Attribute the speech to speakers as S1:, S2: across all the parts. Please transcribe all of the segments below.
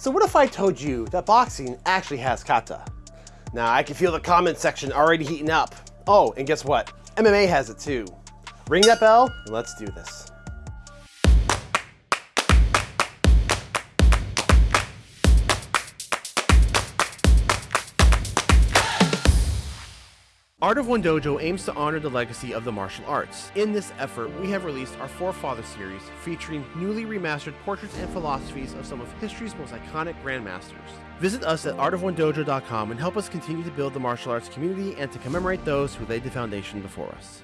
S1: So what if I told you that boxing actually has kata? Now I can feel the comment section already heating up. Oh, and guess what? MMA has it too. Ring that bell and let's do this. Art of One Dojo aims to honor the legacy of the martial arts. In this effort, we have released our Forefather series featuring newly remastered portraits and philosophies of some of history's most iconic grandmasters. Visit us at artofonedojo.com and help us continue to build the martial arts community and to commemorate those who laid the foundation before us.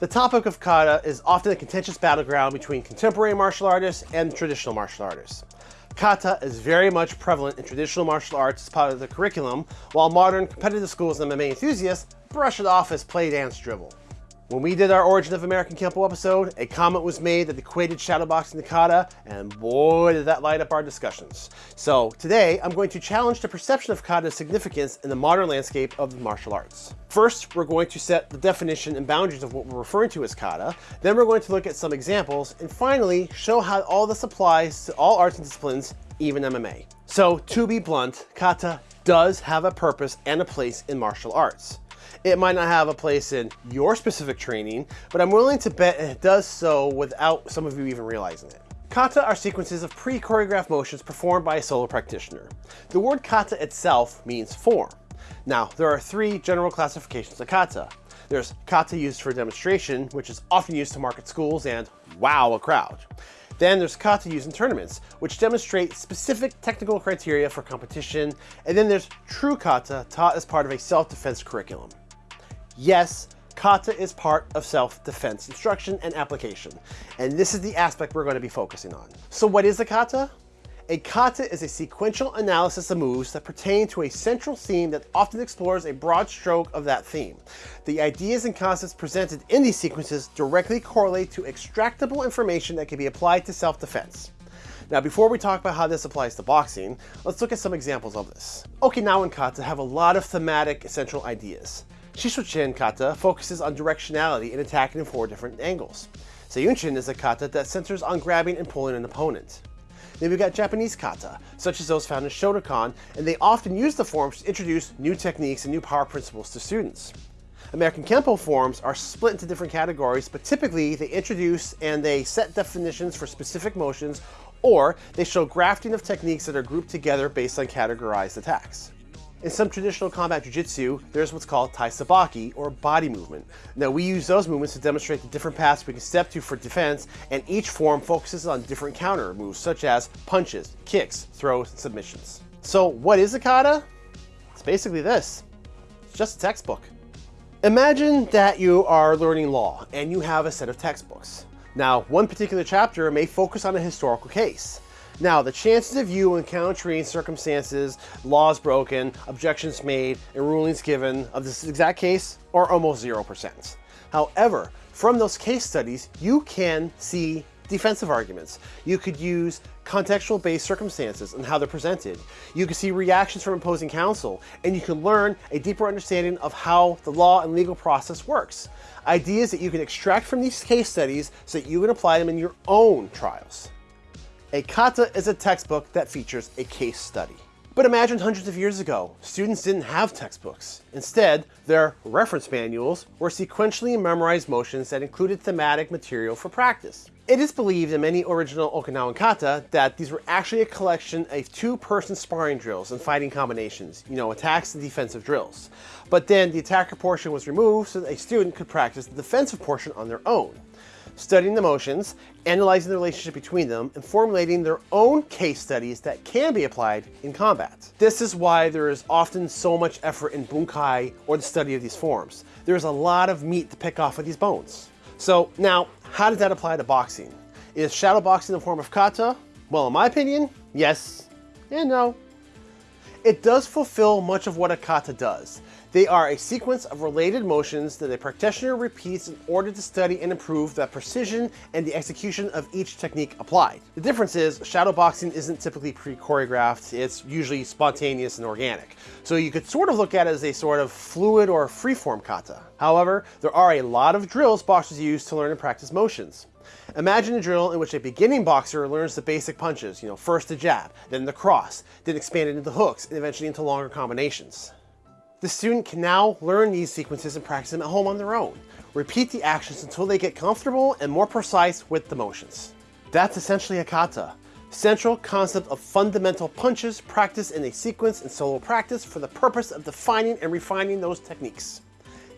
S1: The topic of kata is often a contentious battleground between contemporary martial artists and traditional martial artists. Kata is very much prevalent in traditional martial arts as part of the curriculum, while modern competitive schools and MMA enthusiasts brush it off as play dance dribble. When we did our Origin of American Kempo episode, a comment was made that equated shadowboxing to kata, and boy did that light up our discussions. So today, I'm going to challenge the perception of kata's significance in the modern landscape of the martial arts. First, we're going to set the definition and boundaries of what we're referring to as kata, then we're going to look at some examples, and finally, show how all this applies to all arts and disciplines, even MMA. So to be blunt, kata does have a purpose and a place in martial arts. It might not have a place in your specific training, but I'm willing to bet it does so without some of you even realizing it. Kata are sequences of pre-choreographed motions performed by a solo practitioner. The word kata itself means form. Now, there are three general classifications of kata. There's kata used for demonstration, which is often used to market schools and wow a crowd. Then there's kata used in tournaments, which demonstrate specific technical criteria for competition. And then there's true kata taught as part of a self-defense curriculum. Yes, kata is part of self-defense instruction and application, and this is the aspect we're going to be focusing on. So what is a kata? A kata is a sequential analysis of moves that pertain to a central theme that often explores a broad stroke of that theme. The ideas and concepts presented in these sequences directly correlate to extractable information that can be applied to self-defense. Now, before we talk about how this applies to boxing, let's look at some examples of this. Okinawan kata have a lot of thematic essential ideas. Shisochin kata focuses on directionality and attacking in four different angles. Seiyunchin is a kata that centers on grabbing and pulling an opponent. Then we've got Japanese kata, such as those found in Shotokan, and they often use the forms to introduce new techniques and new power principles to students. American Kempo forms are split into different categories, but typically they introduce and they set definitions for specific motions, or they show grafting of techniques that are grouped together based on categorized attacks. In some traditional combat jiu-jitsu, there's what's called tai sabaki, or body movement. Now we use those movements to demonstrate the different paths we can step to for defense, and each form focuses on different counter moves, such as punches, kicks, throws, and submissions. So what is a kata? It's basically this. It's just a textbook. Imagine that you are learning law, and you have a set of textbooks. Now, one particular chapter may focus on a historical case. Now, the chances of you encountering circumstances, laws broken, objections made, and rulings given of this exact case are almost 0%. However, from those case studies, you can see defensive arguments. You could use contextual based circumstances and how they're presented. You can see reactions from opposing counsel, and you can learn a deeper understanding of how the law and legal process works. Ideas that you can extract from these case studies so that you can apply them in your own trials. A kata is a textbook that features a case study. But imagine hundreds of years ago, students didn't have textbooks. Instead, their reference manuals were sequentially memorized motions that included thematic material for practice. It is believed in many original Okinawan kata that these were actually a collection of two-person sparring drills and fighting combinations, you know, attacks and defensive drills. But then the attacker portion was removed so that a student could practice the defensive portion on their own studying the motions, analyzing the relationship between them, and formulating their own case studies that can be applied in combat. This is why there is often so much effort in bunkai or the study of these forms. There's a lot of meat to pick off of these bones. So now, how does that apply to boxing? Is shadow boxing a form of kata? Well, in my opinion, yes and no. It does fulfill much of what a kata does. They are a sequence of related motions that a practitioner repeats in order to study and improve the precision and the execution of each technique applied. The difference is shadow boxing isn't typically pre-choreographed, it's usually spontaneous and organic. So you could sort of look at it as a sort of fluid or freeform kata. However, there are a lot of drills boxers use to learn and practice motions. Imagine a drill in which a beginning boxer learns the basic punches, you know, first the jab, then the cross, then expanded into hooks, and eventually into longer combinations. The student can now learn these sequences and practice them at home on their own. Repeat the actions until they get comfortable and more precise with the motions. That's essentially a kata, central concept of fundamental punches practiced in a sequence in solo practice for the purpose of defining and refining those techniques.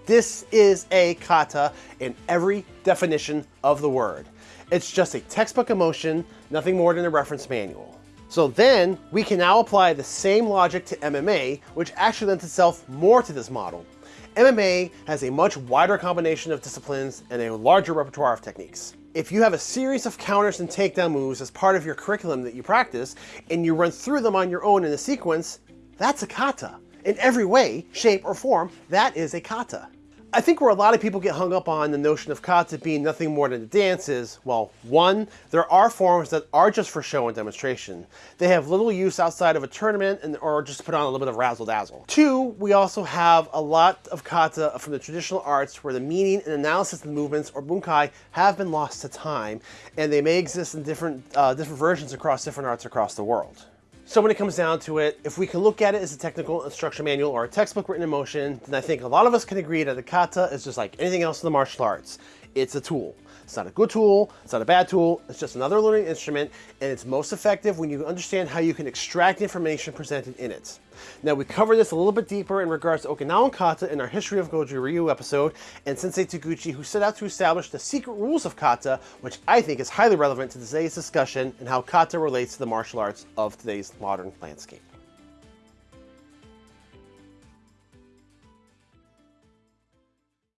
S1: This is a kata in every definition of the word. It's just a textbook emotion, nothing more than a reference manual. So then we can now apply the same logic to MMA, which actually lends itself more to this model. MMA has a much wider combination of disciplines and a larger repertoire of techniques. If you have a series of counters and takedown moves as part of your curriculum that you practice, and you run through them on your own in a sequence, that's a kata. In every way, shape, or form, that is a kata. I think where a lot of people get hung up on the notion of kata being nothing more than a dance is, well, one, there are forms that are just for show and demonstration. They have little use outside of a tournament and, or just put on a little bit of razzle dazzle. Two, we also have a lot of kata from the traditional arts where the meaning and analysis of the movements or bunkai have been lost to time and they may exist in different, uh, different versions across different arts across the world. So when it comes down to it, if we can look at it as a technical instruction manual or a textbook written in motion, then I think a lot of us can agree that the kata is just like anything else in the martial arts. It's a tool. It's not a good tool, it's not a bad tool, it's just another learning instrument, and it's most effective when you understand how you can extract information presented in it. Now we cover this a little bit deeper in regards to Okinawan kata in our History of Goju Ryu episode, and Sensei Toguchi who set out to establish the secret rules of kata, which I think is highly relevant to today's discussion and how kata relates to the martial arts of today's modern landscape.